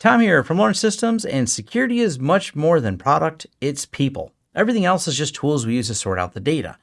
Tom here from Lawrence Systems, and security is much more than product, it's people. Everything else is just tools we use to sort out the data.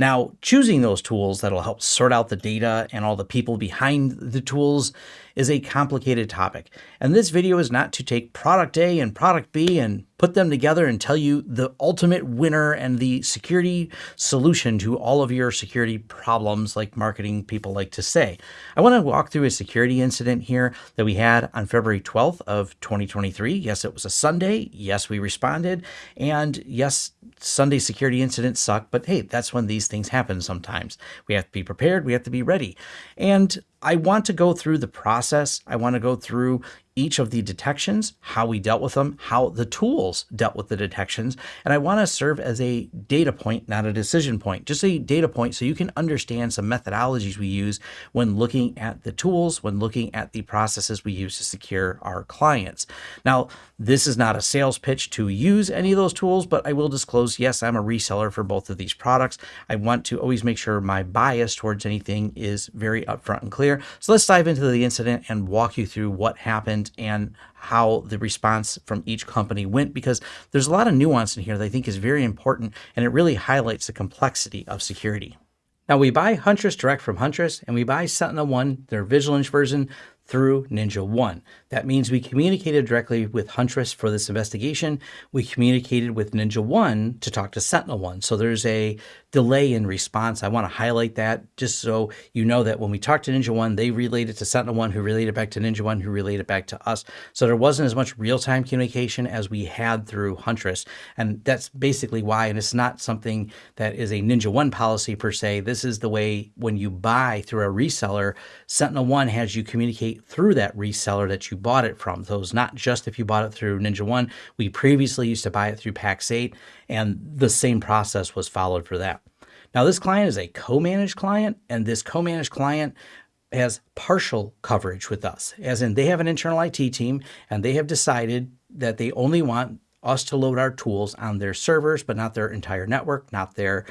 Now, choosing those tools that'll help sort out the data and all the people behind the tools is a complicated topic. And this video is not to take product A and product B and put them together and tell you the ultimate winner and the security solution to all of your security problems like marketing people like to say. I want to walk through a security incident here that we had on February 12th of 2023. Yes, it was a Sunday. Yes, we responded. And yes, Sunday security incidents suck, but hey, that's when these things happen sometimes. We have to be prepared. We have to be ready. And I want to go through the process. I want to go through each of the detections, how we dealt with them, how the tools dealt with the detections. And I want to serve as a data point, not a decision point, just a data point so you can understand some methodologies we use when looking at the tools, when looking at the processes we use to secure our clients. Now, this is not a sales pitch to use any of those tools, but I will disclose, yes, I'm a reseller for both of these products. I want to always make sure my bias towards anything is very upfront and clear. So let's dive into the incident and walk you through what happened and how the response from each company went because there's a lot of nuance in here that I think is very important and it really highlights the complexity of security. Now we buy Huntress direct from Huntress and we buy SentinelOne, their Vigilance version, through NinjaOne. That means we communicated directly with Huntress for this investigation. We communicated with NinjaOne to talk to SentinelOne. So there's a delay in response. I want to highlight that just so you know that when we talked to NinjaOne, they relayed it to SentinelOne, who relayed it back to NinjaOne, who relayed it back to us. So there wasn't as much real-time communication as we had through Huntress. And that's basically why, and it's not something that is a NinjaOne policy per se. This is the way when you buy through a reseller, SentinelOne has you communicate through that reseller that you bought it from. So it's not just if you bought it through NinjaOne. We previously used to buy it through Pax8, and the same process was followed for that. Now, this client is a co-managed client, and this co-managed client has partial coverage with us, as in they have an internal IT team, and they have decided that they only want us to load our tools on their servers, but not their entire network, not their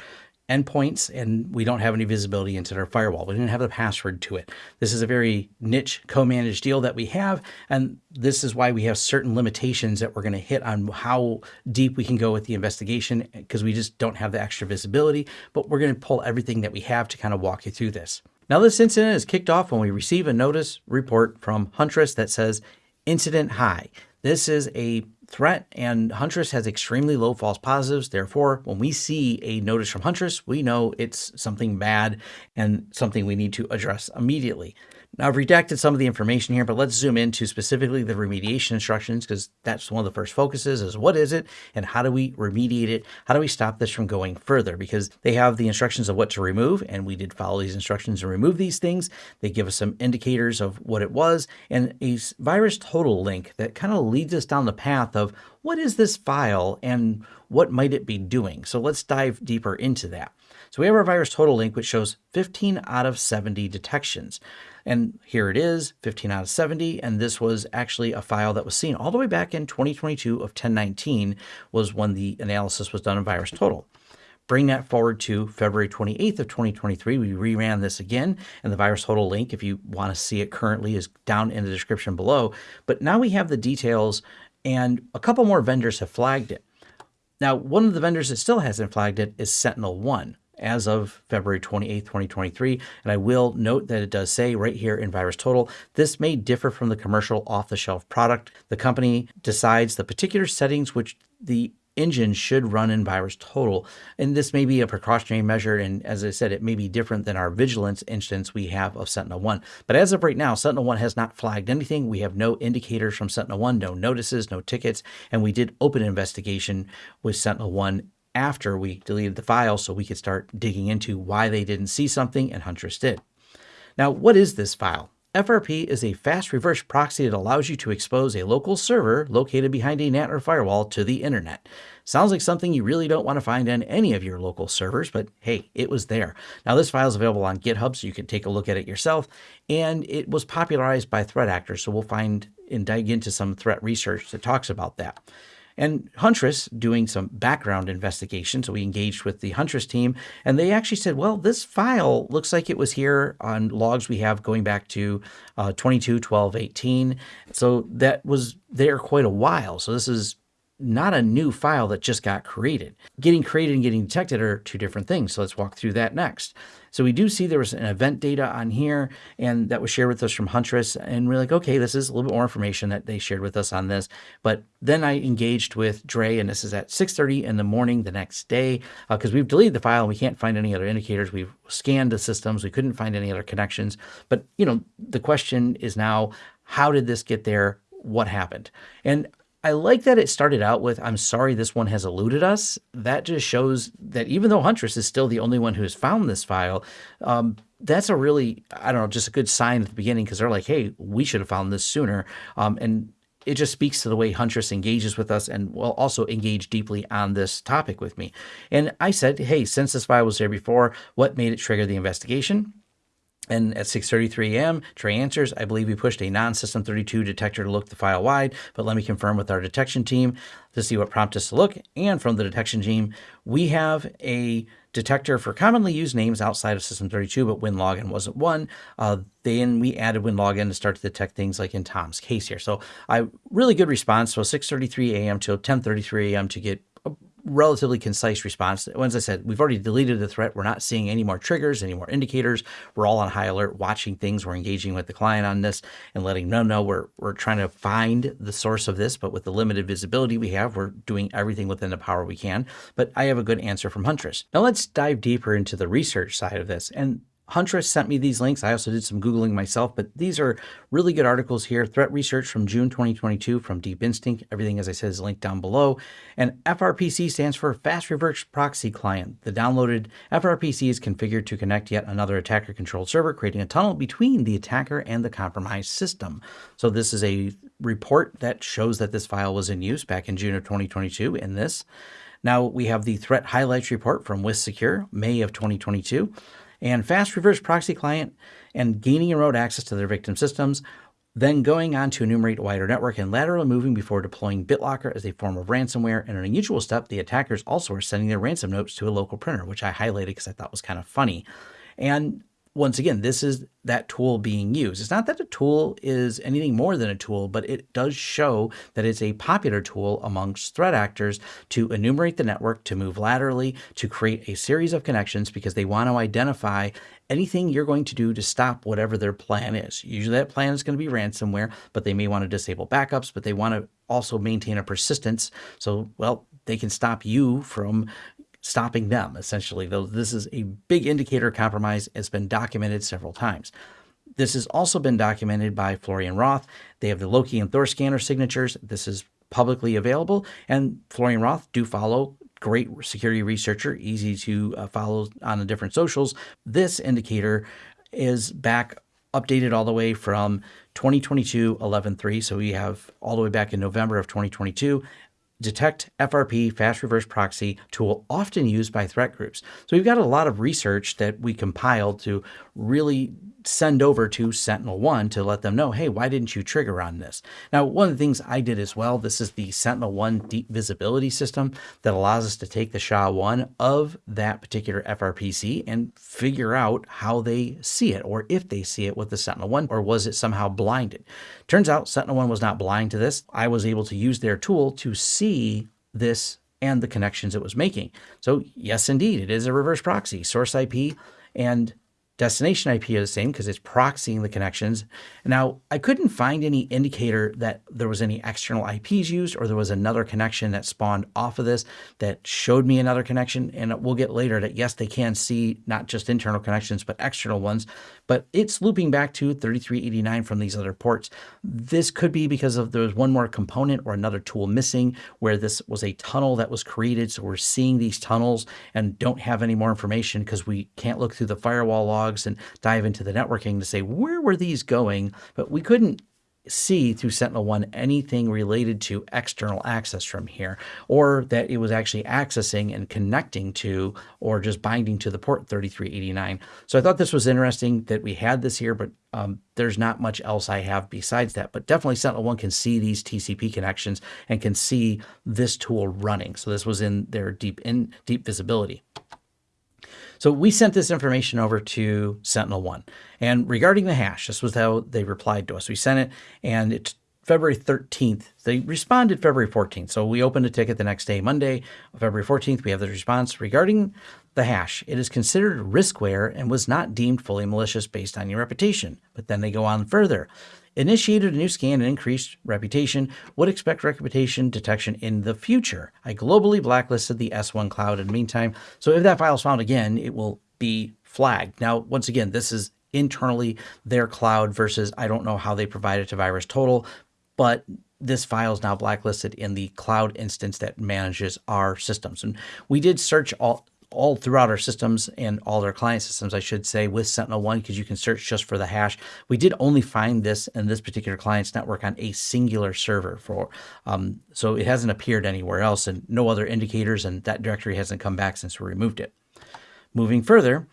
endpoints, and we don't have any visibility into their firewall. We didn't have the password to it. This is a very niche co-managed deal that we have, and this is why we have certain limitations that we're going to hit on how deep we can go with the investigation because we just don't have the extra visibility, but we're going to pull everything that we have to kind of walk you through this. Now, this incident is kicked off when we receive a notice report from Huntress that says incident high. This is a threat and Huntress has extremely low false positives. Therefore, when we see a notice from Huntress, we know it's something bad and something we need to address immediately. Now I've redacted some of the information here, but let's zoom into specifically the remediation instructions because that's one of the first focuses is what is it and how do we remediate it? How do we stop this from going further? Because they have the instructions of what to remove and we did follow these instructions and remove these things. They give us some indicators of what it was and a VirusTotal link that kind of leads us down the path of what is this file and what might it be doing? So let's dive deeper into that. So we have our VirusTotal link, which shows 15 out of 70 detections. And here it is, 15 out of 70. And this was actually a file that was seen all the way back in 2022 of 1019 was when the analysis was done in VirusTotal Bring that forward to February 28th of 2023. We reran this again, and the VirusTotal link, if you want to see it currently, is down in the description below. But now we have the details, and a couple more vendors have flagged it. Now, one of the vendors that still hasn't flagged it is SentinelOne as of February 28, 2023. And I will note that it does say right here in VirusTotal, this may differ from the commercial off-the-shelf product. The company decides the particular settings which the engine should run in VirusTotal. And this may be a precautionary measure. And as I said, it may be different than our vigilance instance we have of SentinelOne. But as of right now, SentinelOne has not flagged anything. We have no indicators from SentinelOne, no notices, no tickets. And we did open investigation with SentinelOne after we deleted the file so we could start digging into why they didn't see something and Huntress did. Now, what is this file? FRP is a fast reverse proxy that allows you to expose a local server located behind a NAT or firewall to the internet. Sounds like something you really don't want to find on any of your local servers, but hey, it was there. Now this file is available on GitHub, so you can take a look at it yourself, and it was popularized by threat actors, so we'll find and dig into some threat research that talks about that. And Huntress doing some background investigation. So we engaged with the Huntress team and they actually said, well, this file looks like it was here on logs we have going back to uh, 22, 12, 18. So that was there quite a while. So this is not a new file that just got created. Getting created and getting detected are two different things. So let's walk through that next. So we do see there was an event data on here and that was shared with us from Huntress. And we're like, okay, this is a little bit more information that they shared with us on this. But then I engaged with Dre and this is at 6.30 in the morning the next day because uh, we've deleted the file and we can't find any other indicators. We've scanned the systems. We couldn't find any other connections. But, you know, the question is now, how did this get there? What happened? And I like that it started out with, I'm sorry this one has eluded us. That just shows that even though Huntress is still the only one who has found this file, um, that's a really, I don't know, just a good sign at the beginning because they're like, hey, we should have found this sooner. Um, and it just speaks to the way Huntress engages with us and will also engage deeply on this topic with me. And I said, hey, since this file was there before, what made it trigger the investigation? And at 6.33 a.m., Trey answers, I believe we pushed a non-system 32 detector to look the file wide, but let me confirm with our detection team to see what prompted us to look. And from the detection team, we have a detector for commonly used names outside of system 32, but WinLogin wasn't one. Uh, then we added WinLogin to start to detect things like in Tom's case here. So I really good response. So 6.33 a.m. till 10.33 a.m. to get relatively concise response. As I said, we've already deleted the threat. We're not seeing any more triggers, any more indicators. We're all on high alert, watching things. We're engaging with the client on this and letting them know we're, we're trying to find the source of this, but with the limited visibility we have, we're doing everything within the power we can. But I have a good answer from Huntress. Now let's dive deeper into the research side of this. And Huntress sent me these links. I also did some Googling myself, but these are really good articles here. Threat research from June 2022 from Deep Instinct. Everything, as I said, is linked down below. And FRPC stands for Fast Reverse Proxy Client. The downloaded FRPC is configured to connect yet another attacker controlled server, creating a tunnel between the attacker and the compromised system. So this is a report that shows that this file was in use back in June of 2022 in this. Now we have the threat highlights report from WithSecure, May of 2022 and fast reverse proxy client and gaining road access to their victim systems, then going on to enumerate a wider network and laterally moving before deploying BitLocker as a form of ransomware. And an unusual step, the attackers also are sending their ransom notes to a local printer, which I highlighted because I thought was kind of funny. And once again, this is that tool being used. It's not that the tool is anything more than a tool, but it does show that it's a popular tool amongst threat actors to enumerate the network, to move laterally, to create a series of connections because they want to identify anything you're going to do to stop whatever their plan is. Usually that plan is going to be ransomware, but they may want to disable backups, but they want to also maintain a persistence. So, well, they can stop you from stopping them, essentially. Though this is a big indicator compromise, has been documented several times. This has also been documented by Florian Roth. They have the Loki and Thor scanner signatures. This is publicly available, and Florian Roth do follow great security researcher, easy to uh, follow on the different socials. This indicator is back updated all the way from 2022 11.3. So we have all the way back in November of 2022 detect FRP, fast reverse proxy tool often used by threat groups. So we've got a lot of research that we compiled to really send over to SentinelOne to let them know, hey, why didn't you trigger on this? Now, one of the things I did as well, this is the SentinelOne deep visibility system that allows us to take the SHA-1 of that particular FRPC and figure out how they see it or if they see it with the SentinelOne or was it somehow blinded. Turns out SentinelOne was not blind to this. I was able to use their tool to see this and the connections it was making. So yes, indeed, it is a reverse proxy, source IP and Destination IP is the same because it's proxying the connections. Now, I couldn't find any indicator that there was any external IPs used or there was another connection that spawned off of this that showed me another connection. And we'll get later that yes, they can see not just internal connections, but external ones, but it's looping back to 3389 from these other ports. This could be because of there was one more component or another tool missing where this was a tunnel that was created. So we're seeing these tunnels and don't have any more information because we can't look through the firewall log logs and dive into the networking to say, where were these going? But we couldn't see through SentinelOne anything related to external access from here, or that it was actually accessing and connecting to, or just binding to the port 3389. So I thought this was interesting that we had this here, but um, there's not much else I have besides that. But definitely SentinelOne can see these TCP connections and can see this tool running. So this was in their deep in deep visibility. So we sent this information over to SentinelOne. And regarding the hash, this was how they replied to us. We sent it and it's February 13th. They responded February 14th. So we opened a ticket the next day, Monday, February 14th. We have the response regarding the hash. It is considered riskware and was not deemed fully malicious based on your reputation. But then they go on further initiated a new scan and increased reputation, would expect reputation detection in the future. I globally blacklisted the S1 cloud in the meantime. So if that file is found again, it will be flagged. Now, once again, this is internally their cloud versus I don't know how they provide it to VirusTotal, but this file is now blacklisted in the cloud instance that manages our systems. And we did search all all throughout our systems and all our client systems, I should say, with SentinelOne, because you can search just for the hash. We did only find this in this particular client's network on a singular server for, um, so it hasn't appeared anywhere else and no other indicators and that directory hasn't come back since we removed it. Moving further,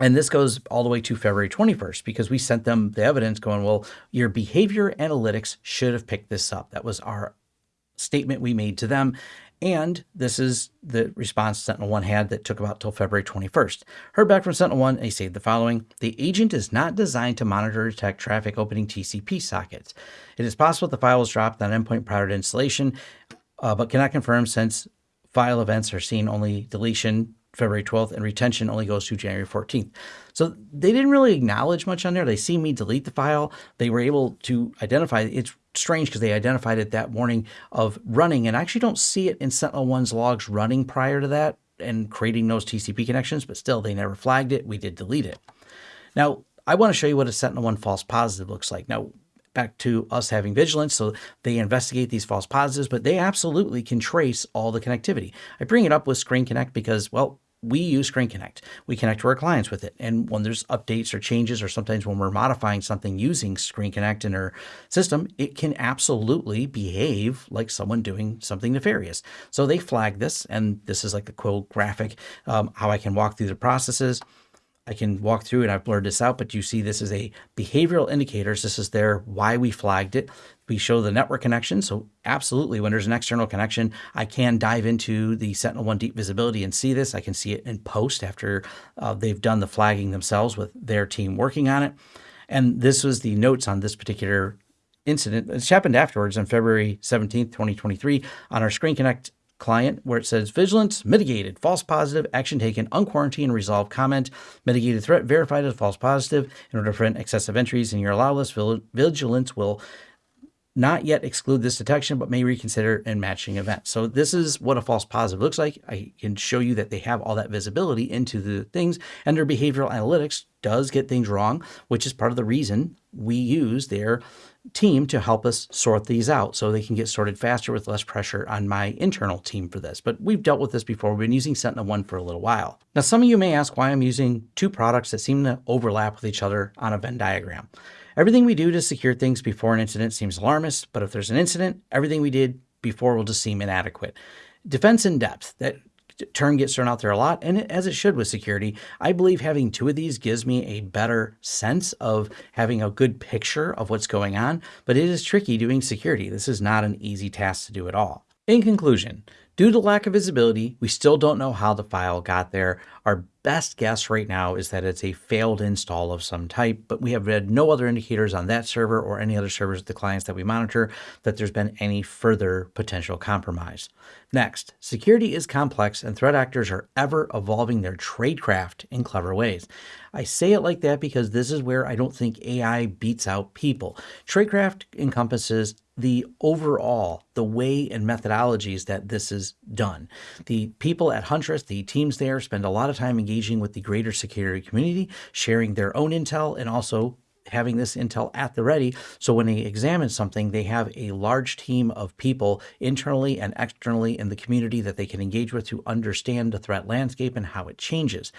and this goes all the way to February 21st because we sent them the evidence going, well, your behavior analytics should have picked this up. That was our statement we made to them. And this is the response SentinelOne had that took about till February 21st. Heard back from SentinelOne, they say the following. The agent is not designed to monitor or detect traffic opening TCP sockets. It is possible the file was dropped on endpoint prior to installation, uh, but cannot confirm since file events are seen only deletion February 12th and retention only goes to January 14th. So they didn't really acknowledge much on there. They see me delete the file. They were able to identify it's strange because they identified it that morning of running and I actually don't see it in SentinelOne's logs running prior to that and creating those TCP connections, but still they never flagged it. We did delete it. Now, I want to show you what a SentinelOne false positive looks like. Now, back to us having vigilance. So they investigate these false positives, but they absolutely can trace all the connectivity. I bring it up with ScreenConnect because, well, we use ScreenConnect. We connect to our clients with it. And when there's updates or changes, or sometimes when we're modifying something using ScreenConnect in our system, it can absolutely behave like someone doing something nefarious. So they flag this, and this is like the quote graphic, um, how I can walk through the processes. I can walk through and I've blurred this out, but you see this is a behavioral indicators. This is there why we flagged it. We show the network connection. So absolutely, when there's an external connection, I can dive into the SentinelOne deep visibility and see this. I can see it in post after uh, they've done the flagging themselves with their team working on it. And this was the notes on this particular incident. It's happened afterwards on February 17th, 2023 on our ScreenConnect client where it says vigilance mitigated, false positive, action taken, unquarantined, resolved comment, mitigated threat verified as false positive in order to prevent excessive entries in your allow list. Vigilance will not yet exclude this detection, but may reconsider in matching events. So this is what a false positive looks like. I can show you that they have all that visibility into the things and their behavioral analytics does get things wrong, which is part of the reason we use their team to help us sort these out so they can get sorted faster with less pressure on my internal team for this. But we've dealt with this before. We've been using SentinelOne for a little while. Now, some of you may ask why I'm using two products that seem to overlap with each other on a Venn diagram. Everything we do to secure things before an incident seems alarmist, but if there's an incident, everything we did before will just seem inadequate. Defense in depth, that term gets thrown out there a lot, and as it should with security. I believe having two of these gives me a better sense of having a good picture of what's going on, but it is tricky doing security. This is not an easy task to do at all. In conclusion, Due to lack of visibility, we still don't know how the file got there. Our best guess right now is that it's a failed install of some type, but we have read no other indicators on that server or any other servers of the clients that we monitor that there's been any further potential compromise. Next, security is complex and threat actors are ever evolving their tradecraft in clever ways. I say it like that because this is where I don't think AI beats out people. Tradecraft encompasses the overall, the way and methodologies that this is done. The people at Huntress, the teams there, spend a lot of time engaging with the greater security community, sharing their own intel, and also having this intel at the ready. So when they examine something, they have a large team of people internally and externally in the community that they can engage with to understand the threat landscape and how it changes.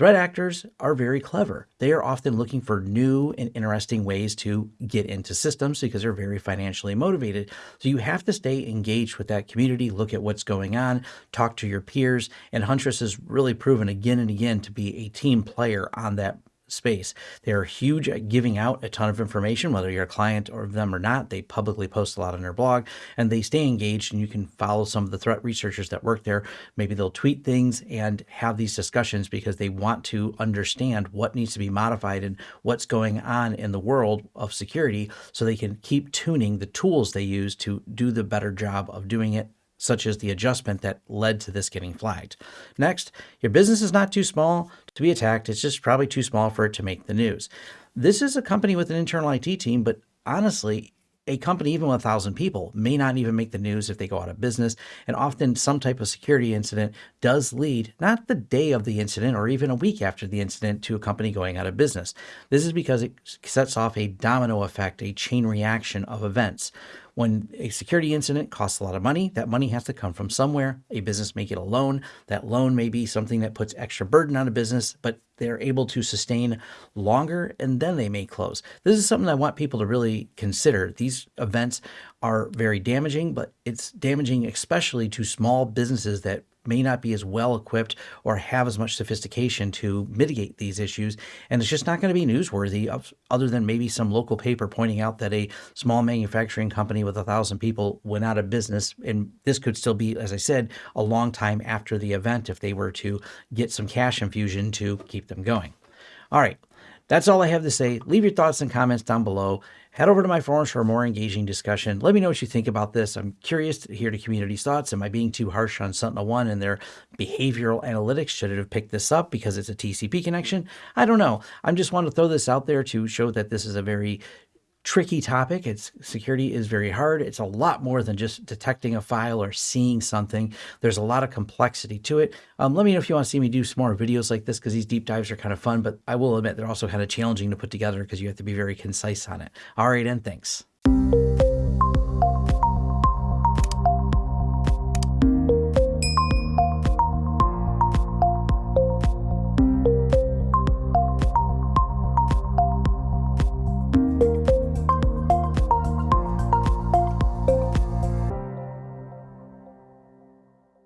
Threat actors are very clever. They are often looking for new and interesting ways to get into systems because they're very financially motivated. So you have to stay engaged with that community, look at what's going on, talk to your peers. And Huntress has really proven again and again to be a team player on that space. They are huge at giving out a ton of information, whether you're a client or them or not. They publicly post a lot on their blog and they stay engaged and you can follow some of the threat researchers that work there. Maybe they'll tweet things and have these discussions because they want to understand what needs to be modified and what's going on in the world of security so they can keep tuning the tools they use to do the better job of doing it such as the adjustment that led to this getting flagged. Next, your business is not too small to be attacked. It's just probably too small for it to make the news. This is a company with an internal IT team, but honestly, a company, even with a thousand people, may not even make the news if they go out of business. And often, some type of security incident does lead, not the day of the incident or even a week after the incident, to a company going out of business. This is because it sets off a domino effect, a chain reaction of events. When a security incident costs a lot of money, that money has to come from somewhere. A business may get a loan. That loan may be something that puts extra burden on a business, but they're able to sustain longer and then they may close. This is something I want people to really consider. These events are very damaging, but it's damaging especially to small businesses that may not be as well equipped or have as much sophistication to mitigate these issues. And it's just not going to be newsworthy other than maybe some local paper pointing out that a small manufacturing company with a thousand people went out of business. And this could still be, as I said, a long time after the event if they were to get some cash infusion to keep them going. All right. That's all I have to say. Leave your thoughts and comments down below. Head over to my forums for a more engaging discussion. Let me know what you think about this. I'm curious to hear the community's thoughts. Am I being too harsh on SentinelOne and their behavioral analytics? Should it have picked this up because it's a TCP connection? I don't know. I'm just want to throw this out there to show that this is a very tricky topic. It's security is very hard. It's a lot more than just detecting a file or seeing something. There's a lot of complexity to it. Um, let me know if you want to see me do some more videos like this because these deep dives are kind of fun, but I will admit they're also kind of challenging to put together because you have to be very concise on it. All right, and thanks.